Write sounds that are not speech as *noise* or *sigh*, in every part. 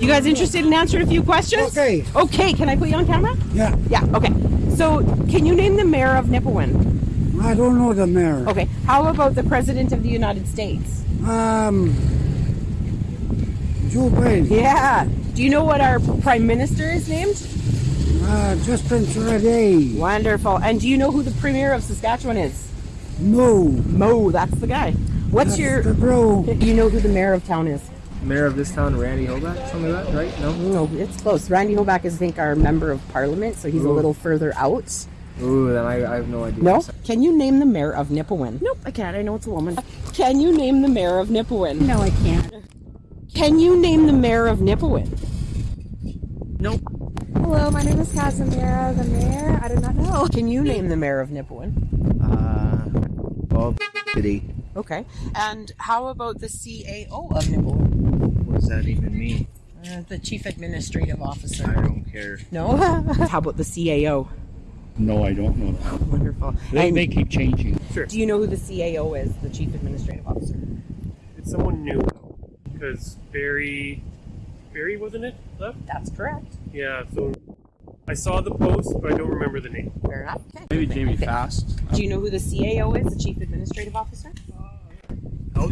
You guys interested in answering a few questions? Okay. Okay, can I put you on camera? Yeah, Yeah, okay. So, can you name the mayor of Nipawin? I don't know the mayor. Okay. How about the president of the United States? Um, Joe Biden. Yeah. Do you know what our prime minister is named? Uh, Justin Trudeau. Wonderful. And do you know who the premier of Saskatchewan is? No. Moe, that's the guy. What's That's your the bro. Do *laughs* you know who the mayor of town is? Mayor of this town, Randy Hoback, something like that, right? No? No, it's close. Randy Hoback is, I think, our member of parliament, so he's a little further out. Ooh, then I, I have no idea. No? Can you name the mayor of Nipawin? Nope, I can't. I know it's a woman. Can you name the mayor of Nipawin? No, I can't. Can you name the mayor of Nipawin? Nope. Hello, my name is Casimira, the mayor. I do not know. Can you name the mayor of Nipawin? Uh, Bob City. Okay. And how about the CAO of Nipawin? What does that even mean? Uh, the chief administrative officer. I don't care. No? *laughs* how about the CAO? No, I don't know that. Wonderful. They, And they keep changing. Sure. do you know who the CAO is, the chief administrative officer? It's someone new because Barry, Barry wasn't it left? That's correct. Yeah. So I saw the post, but I don't remember the name. Fair enough. Okay. Maybe Jamie Fast. Do you know who the CAO is, the chief administrative officer?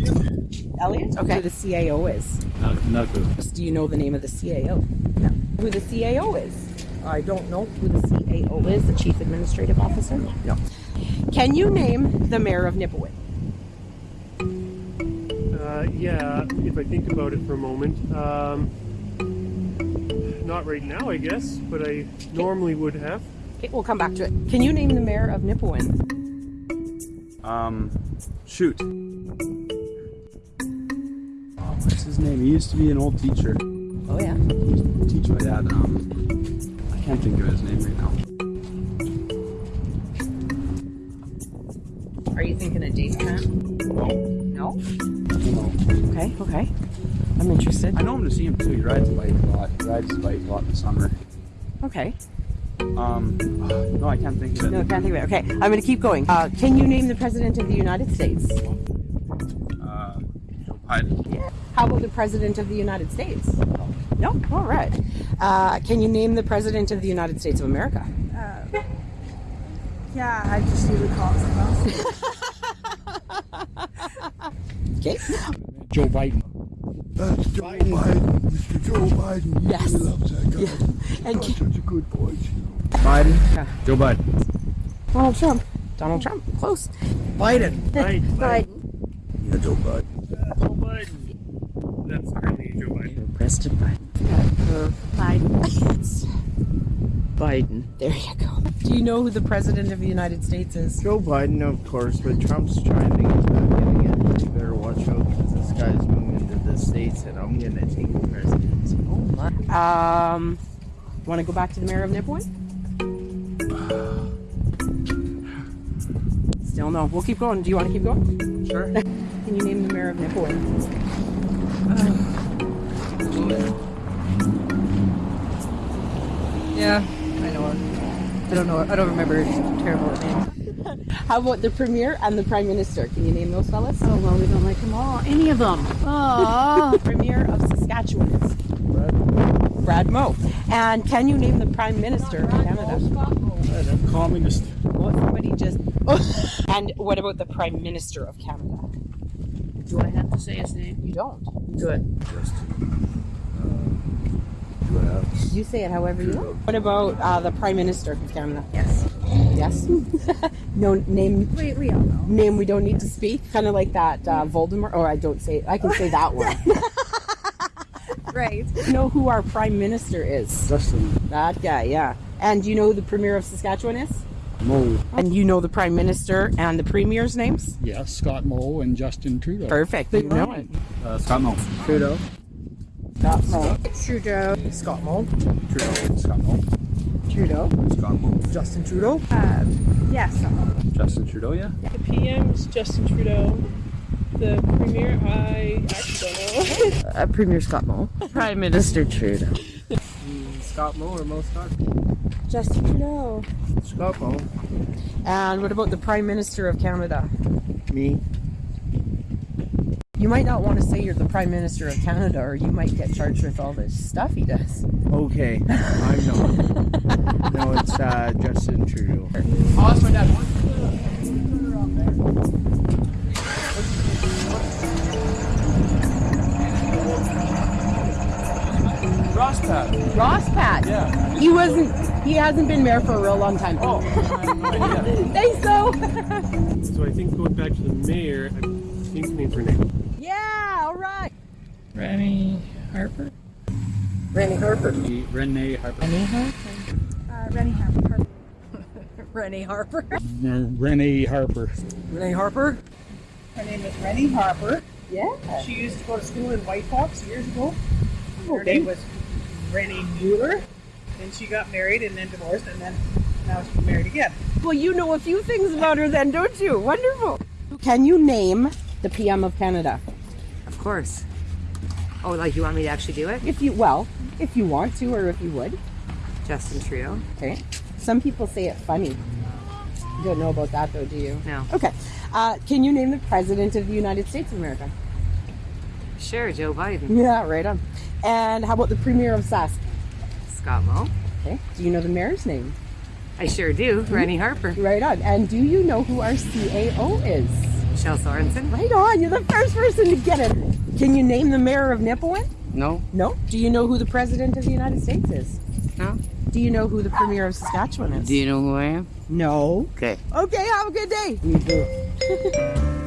Elliot. Elliot? Okay. Who the CAO is? Not, not good. Do you know the name of the CAO? No. Who the CAO is? I don't know who the CAO is, the Chief Administrative Officer? No. Can you name the mayor of Nipawin? Uh, yeah. If I think about it for a moment, um, not right now, I guess, but I normally would have. Okay, we'll come back to it. Can you name the mayor of Nipawin? Um, shoot. What's his name? He used to be an old teacher. Oh, yeah. He used to teach my dad. Um, I can't think of his name right now. Are you thinking of Dave Matt? No. No? Okay, okay. I'm interested. I know him to see him too. He rides a bike a lot. He rides his bike a lot in the summer. Okay. Um, no, I can't think of it. No, can't think of it. Okay, I'm going to keep going. Uh, can you name the President of the United States? Uh, Joe Biden. How about the President of the United States? No? All right. Uh, can you name the President of the United States of America? Yeah, I just usually call it something else. Okay. Joe Biden. That's Joe Biden. Mr. Joe Biden. Yes. really loves that guy. Yeah. And Got such a good voice. Biden. Joe Biden. Donald Trump. Donald Trump. Close. Biden. *laughs* Right. Biden. Yeah, Joe Biden. Joe Biden. That's currently Joe Biden. President Biden. Biden. Biden. There you go. Do you know who the President of the United States is? Joe Biden, of course, but Trump's trying to get back in again. You better watch out because this guy's moving to the States and I'm going to take the presidency. Um, want to go back to the mayor of Nipawin? Still no. We'll keep going. Do you want to keep going? Sure. *laughs* Can you name the mayor of Nipawin? Yeah, I know her. I don't know. I don't remember. Terrible at names. *laughs* How about the premier and the prime minister? Can you name those fellas? Oh, well, we don't like them all. Any of them. Oh. *laughs* Premier of Saskatchewan is Brad. Brad Moe. And can you name the prime minister of Canada? Communist. Well, somebody just. *laughs* and what about the prime minister of Canada? Do I have to say his name? You don't. Good. You say it however you want. What about uh, the prime minister of Canada? Yes. Yes. *laughs* no name. We, we all know. Name we don't need to speak. Kind of like that uh, Voldemort. Or I don't say. I can say that one. *laughs* Right. *laughs* you know who our prime minister is? Justin That guy. Yeah. And do you know who the premier of Saskatchewan is? Moe. And you know the prime minister and the premier's names? Yes, Scott Moe and Justin Trudeau. Perfect. You know it. Uh, Scott Moe. Trudeau. Scott Moe. Trudeau. Scott Moe. Trudeau. Scott Moe. Trudeau. Scott Moe. Justin Trudeau. Um, yes. Justin Trudeau, yeah? The PM is Justin Trudeau. The premier, I actually don't know. Uh, Premier Scott Moe. *laughs* Prime Minister Trudeau. Scott Moe or Mo Scott? Justin Trudeau. Scott Moe. And what about the Prime Minister of Canada? Me. You might not want to say you're the Prime Minister of Canada, or you might get charged with all this stuff he does. Okay, I'm not. *laughs* no, it's uh, Justin Trudeau. Ross Pat. Ross Pat. Yeah. He wasn't. He hasn't been mayor for a real long time. Oh. *laughs* Thanks, though. *laughs* So I think going back to the mayor, I think names her name. yeah. All right. Rennie Harper? Randy Harper. Renee Harper. Uh, Rennie Harper. *laughs* Rennie Harper. Uh, Renee Harper. Renee Harper. Her name is Rennie Harper. Yeah. She used to go to school in White Fox years ago. Her name was Rennie Mueller. Then she got married and then divorced and then now she's married again. Well, you know a few things about her, then, don't you? Wonderful. Can you name the PM of Canada? Of course. Oh, like you want me to actually do it? If you well, if you want to, or if you would. Justin Trudeau. Okay. Some people say it funny. You don't know about that, though, do you? No. Okay. Uh, can you name the president of the United States of America? Sure, Joe Biden. Yeah, right on. And how about the premier of Sask? Scott Moe. Okay. Do you know the mayor's name? I sure do. Hmm? Rennie Harper. Right on. And do you know who our CAO is? Michelle Sorensen. Right on. You're the first person to get it. Can you name the mayor of Nipawin? No. No. Do you know who the president of the United States is? No. Do you know who the premier of Saskatchewan is? Do you know who I am? No. Okay. Okay, have a good day. You too. *laughs*